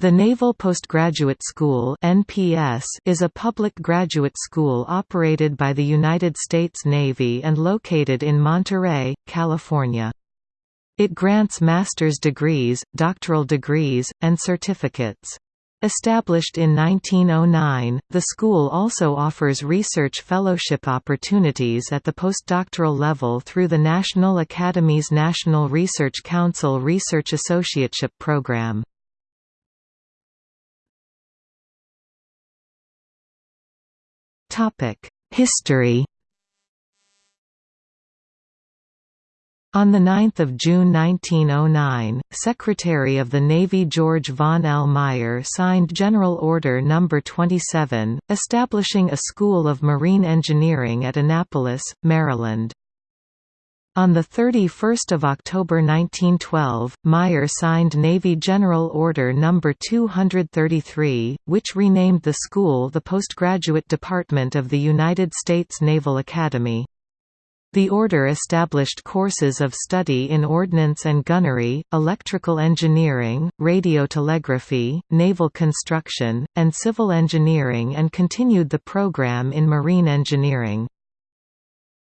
The Naval Postgraduate School (NPS) is a public graduate school operated by the United States Navy and located in Monterey, California. It grants master's degrees, doctoral degrees, and certificates. Established in 1909, the school also offers research fellowship opportunities at the postdoctoral level through the National Academy's National Research Council Research Associateship Program. History On 9 June 1909, Secretary of the Navy George von L. Meyer signed General Order No. 27, establishing a School of Marine Engineering at Annapolis, Maryland. On 31 October 1912, Meyer signed Navy General Order No. 233, which renamed the school the Postgraduate Department of the United States Naval Academy. The order established courses of study in ordnance and gunnery, electrical engineering, radiotelegraphy, naval construction, and civil engineering and continued the program in marine engineering.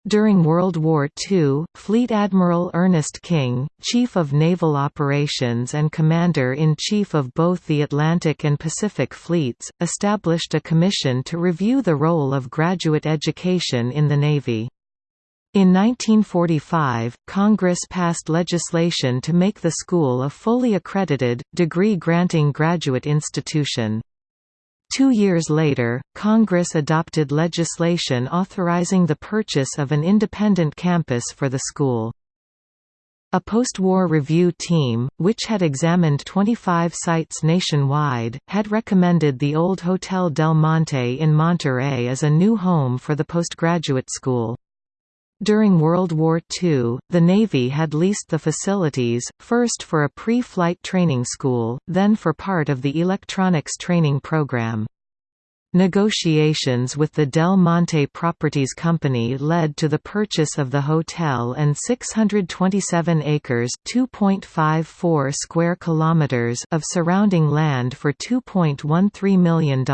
During World War II, Fleet Admiral Ernest King, Chief of Naval Operations and Commander-in-Chief of both the Atlantic and Pacific Fleets, established a commission to review the role of graduate education in the Navy. In 1945, Congress passed legislation to make the school a fully accredited, degree-granting graduate institution. Two years later, Congress adopted legislation authorizing the purchase of an independent campus for the school. A post-war review team, which had examined 25 sites nationwide, had recommended the old Hotel Del Monte in Monterey as a new home for the postgraduate school. During World War II, the Navy had leased the facilities, first for a pre-flight training school, then for part of the electronics training program. Negotiations with the Del Monte Properties Company led to the purchase of the hotel and 627 acres (2.54 square kilometers) of surrounding land for $2.13 million.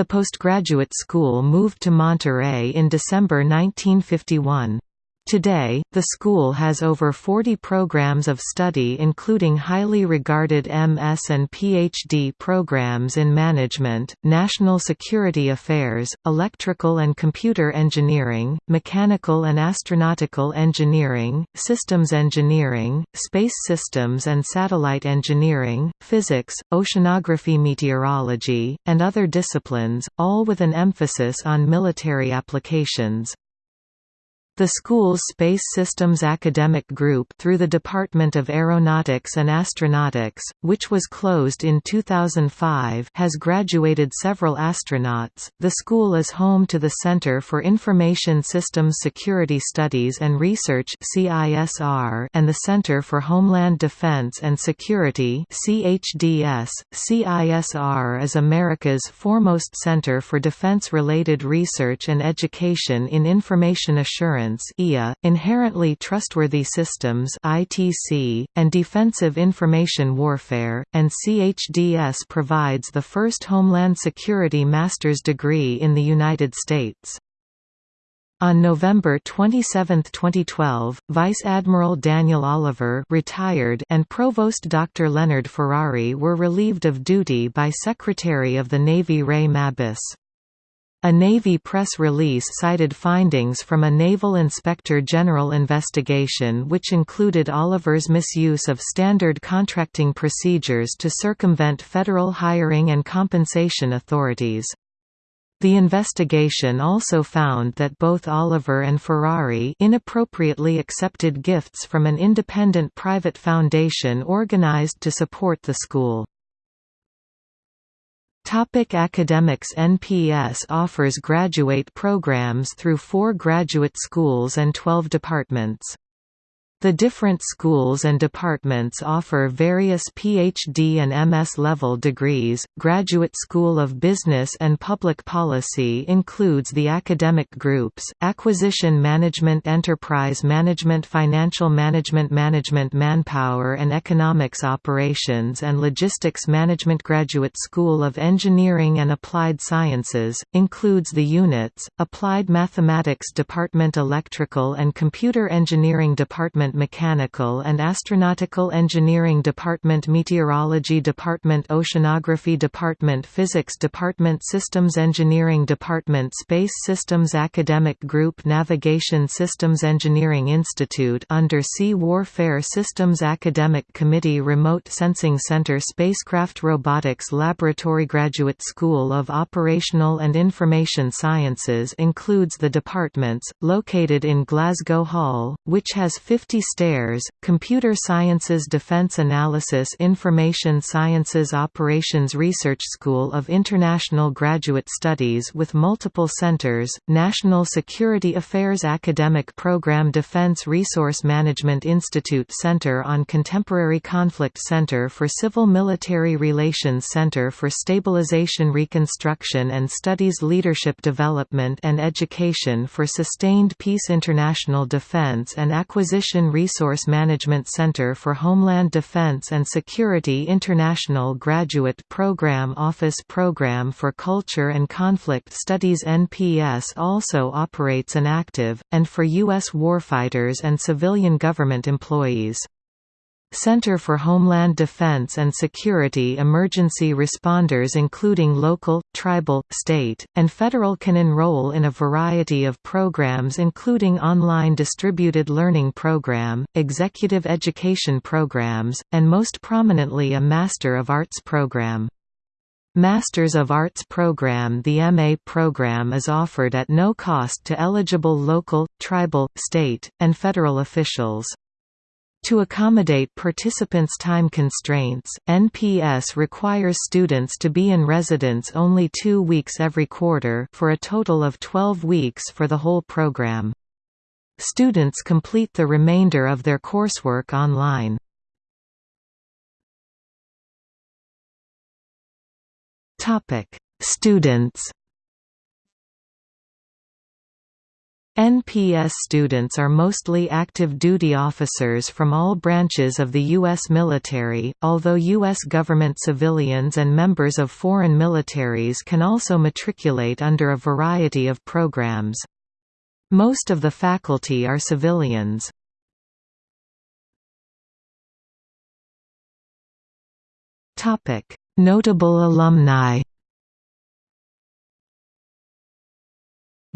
The postgraduate school moved to Monterey in December 1951. Today, the school has over 40 programs of study including highly regarded MS and PhD programs in management, national security affairs, electrical and computer engineering, mechanical and astronautical engineering, systems engineering, space systems and satellite engineering, physics, oceanography meteorology, and other disciplines, all with an emphasis on military applications. The school's Space Systems Academic Group through the Department of Aeronautics and Astronautics, which was closed in 2005 has graduated several astronauts. The school is home to the Center for Information Systems Security Studies and Research (CISR) and the Center for Homeland Defense and Security (CHDS). CISR is America's foremost center for defense-related research and education in information assurance IA, inherently trustworthy systems ITC, and defensive information warfare, and CHDS provides the first Homeland Security master's degree in the United States. On November 27, 2012, Vice Admiral Daniel Oliver retired and Provost Dr. Leonard Ferrari were relieved of duty by Secretary of the Navy Ray Mabus. A Navy press release cited findings from a Naval Inspector General investigation which included Oliver's misuse of standard contracting procedures to circumvent federal hiring and compensation authorities. The investigation also found that both Oliver and Ferrari inappropriately accepted gifts from an independent private foundation organized to support the school. Topic academics NPS offers graduate programs through four graduate schools and 12 departments. The different schools and departments offer various PhD and MS level degrees. Graduate School of Business and Public Policy includes the academic groups: Acquisition Management, Enterprise Management, Financial Management, Management Manpower and Economics Operations, and Logistics Management. Graduate School of Engineering and Applied Sciences includes the units: Applied Mathematics Department, Electrical and Computer Engineering Department Mechanical and Astronautical Engineering Department Meteorology Department Oceanography Department Physics Department Systems Engineering Department Space Systems Academic Group Navigation Systems Engineering Institute Undersea Warfare Systems Academic Committee Remote Sensing Center Spacecraft Robotics Laboratory Graduate School of Operational and Information Sciences includes the departments, located in Glasgow Hall, which has 50 Stairs, Computer Sciences Defense Analysis Information Sciences Operations Research School of International Graduate Studies with multiple centers, National Security Affairs Academic Program Defense Resource Management Institute Center on Contemporary Conflict Center for Civil Military Relations Center for Stabilization Reconstruction and Studies Leadership Development and Education for Sustained Peace International Defense and Acquisition Resource Management Center for Homeland Defense and Security International Graduate Program Office Program for Culture and Conflict Studies NPS also operates an active, and for U.S. warfighters and civilian government employees. Center for Homeland Defense and Security emergency responders including local, tribal, state, and federal can enroll in a variety of programs including online distributed learning program, executive education programs, and most prominently a Master of Arts program. Masters of Arts program The MA program is offered at no cost to eligible local, tribal, state, and federal officials. To accommodate participants' time constraints, NPS requires students to be in residence only two weeks every quarter for a total of 12 weeks for the whole program. Students complete the remainder of their coursework online. Students NPS students are mostly active duty officers from all branches of the U.S. military, although U.S. government civilians and members of foreign militaries can also matriculate under a variety of programs. Most of the faculty are civilians. Notable alumni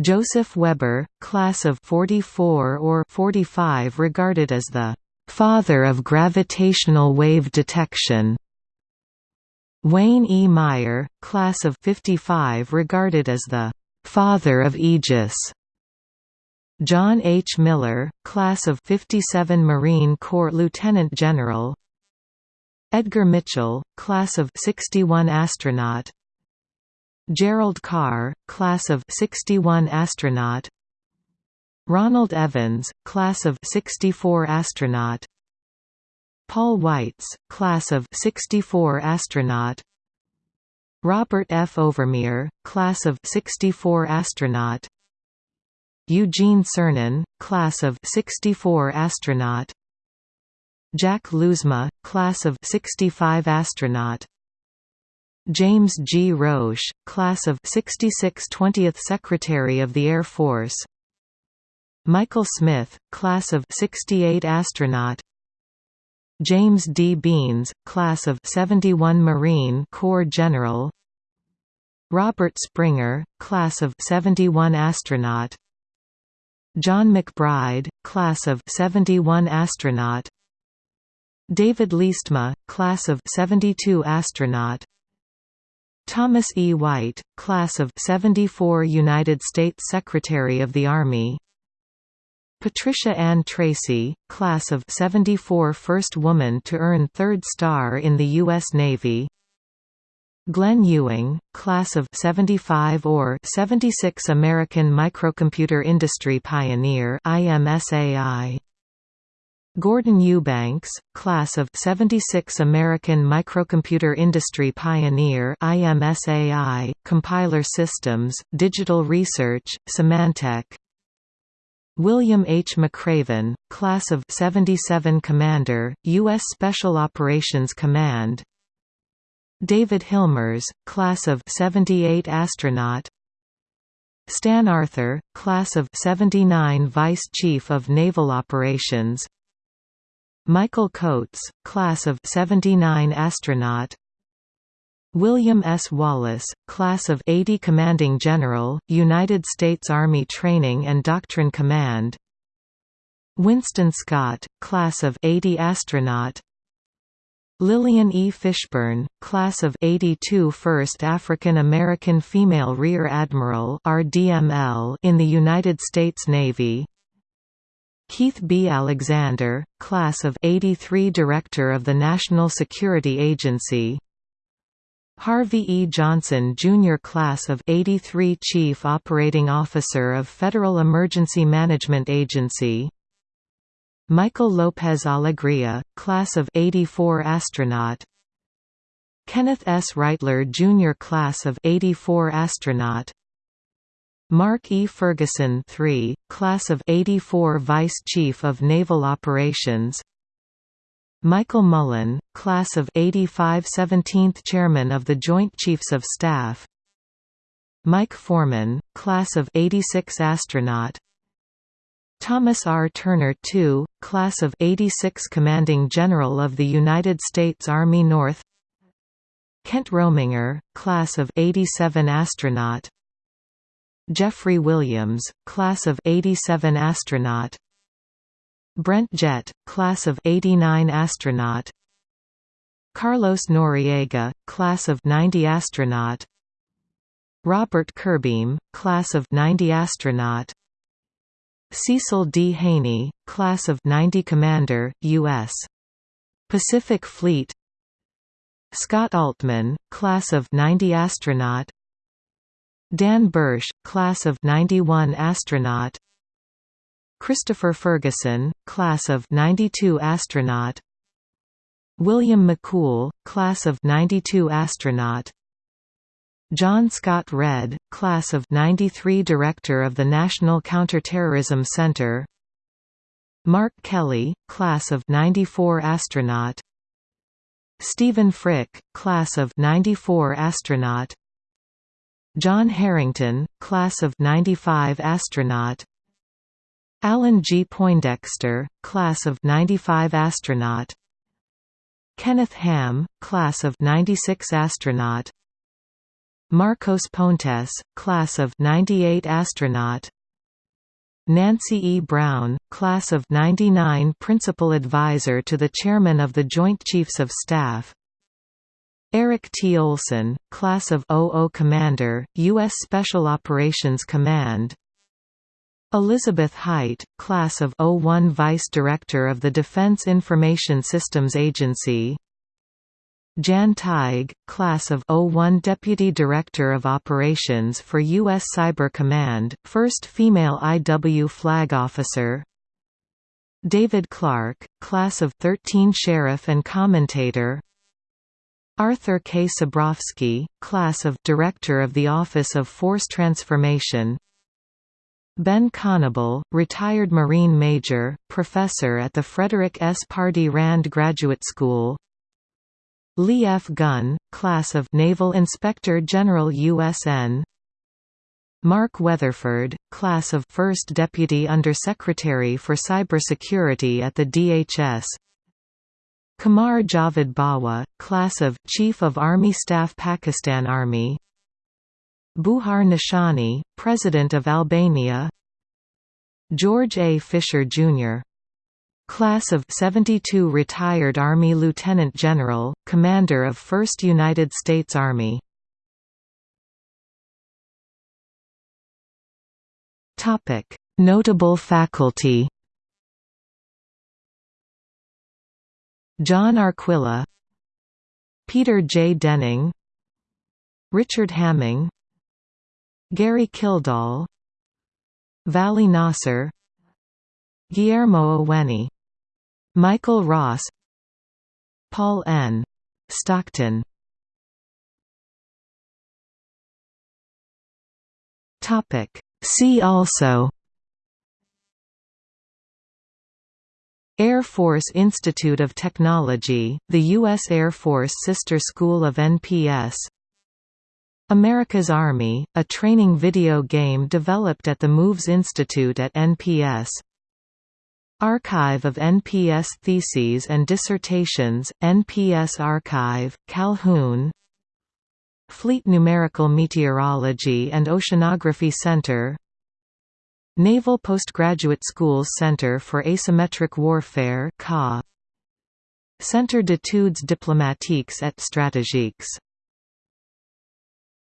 Joseph Weber, class of 44 or 45 regarded as the «father of gravitational wave detection». Wayne E. Meyer, class of 55 regarded as the «father of Aegis». John H. Miller, class of 57 Marine Corps Lieutenant General Edgar Mitchell, class of 61 astronaut Gerald Carr, class of 61 astronaut. Ronald Evans, class of 64 astronaut. Paul Weitz, class of 64 astronaut. Robert F. Overmyer, class of 64 astronaut. Eugene Cernan, class of 64 astronaut. Jack Lousma, class of 65 astronaut James G. Roche, class of 66 20th Secretary of the Air Force. Michael Smith, class of 68 astronaut. James D. Beans, class of 71 Marine Corps General. Robert Springer, class of 71 astronaut. John McBride, class of 71 astronaut. David Leestma, class of 72 astronaut Thomas E. White, class of 74 United States Secretary of the Army Patricia Ann Tracey, class of 74 first woman to earn third star in the U.S. Navy Glenn Ewing, class of 75 or 76 American microcomputer industry pioneer IMSAI Gordon Eubanks, class of 76 American Microcomputer Industry Pioneer IMSAI, Compiler Systems, Digital Research, Symantec William H. McRaven, class of 77 Commander, U.S. Special Operations Command David Hilmers, class of 78 Astronaut Stan Arthur, class of 79 Vice Chief of Naval Operations Michael Coats, class of 79 astronaut William S. Wallace, class of 80 Commanding General, United States Army Training and Doctrine Command Winston Scott, class of 80 astronaut Lillian E. Fishburne, class of 82 First African American Female Rear Admiral RDML in the United States Navy Keith B. Alexander, class of 83 Director of the National Security Agency Harvey E. Johnson Jr. Class of 83 Chief Operating Officer of Federal Emergency Management Agency Michael Lopez Alegria, Class of 84 Astronaut Kenneth S. Reightler Jr. Class of 84 Astronaut Mark E. Ferguson III, Class of 84 Vice Chief of Naval Operations. Michael Mullen, Class of 85 17th Chairman of the Joint Chiefs of Staff. Mike Foreman, Class of 86 Astronaut. Thomas R. Turner II, Class of 86 Commanding General of the United States Army North. Kent Rominger, Class of 87 Astronaut Jeffrey Williams, Class of 87 Astronaut. Brent Jett, Class of 89 Astronaut. Carlos Noriega, Class of 90 Astronaut. Robert Curbeam, Class of 90 Astronaut. Cecil D. Haney, Class of 90 Commander, U.S. Pacific Fleet. Scott Altman, Class of 90 Astronaut Dan Bursch, Class of 91 Astronaut. Christopher Ferguson, Class of 92 Astronaut. William McCool, Class of 92 Astronaut. John Scott Redd, Class of 93 Director of the National Counterterrorism Center. Mark Kelly, Class of 94 Astronaut. Stephen Frick, Class of 94 Astronaut John Herrington, Class of 95 Astronaut. Alan G. Poindexter, Class of 95 Astronaut. Kenneth Ham, Class of 96 Astronaut. Marcos Pontes, Class of 98 Astronaut. Nancy E. Brown, Class of 99 Principal Advisor to the Chairman of the Joint Chiefs of Staff Eric T. Olson, Class of 00 Commander, U.S. Special Operations Command Elizabeth Hight, Class of 01 Vice Director of the Defense Information Systems Agency Jan Tighe, Class of 01 Deputy Director of Operations for U.S. Cyber Command, first female IW Flag Officer David Clarke, Class of 13 Sheriff and Commentator Arthur K. Cebrowski, Class of Director of the Office of Force Transformation Ben Connable, retired Marine Major, Professor at the Frederick S. Pardee Rand Graduate School Lee F. Gunn, Class of Naval Inspector General USN Mark Weatherford, Class of First Deputy Undersecretary for Cybersecurity at the DHS Qamar Javed Bajwa, Class of Chief of Army Staff Pakistan Army Bujar Nishani, President of Albania George A. Fisher, Jr. Class of 72 retired Army Lieutenant General, Commander of 1st United States Army Notable faculty John Arquilla Peter J. Denning Richard Hamming Gary Kildall Vali Nasr Guillermo Oweni Michael Ross Paul N. Stockton See also Air Force Institute of Technology, the U.S. Air Force sister school of NPS America's Army, a training video game developed at the MOVES Institute at NPS Archive of NPS Theses and Dissertations, NPS Archive, Calhoun Fleet Numerical Meteorology and Oceanography Center Naval Postgraduate Schools Center for Asymmetric Warfare Centre d'études diplomatiques et stratégiques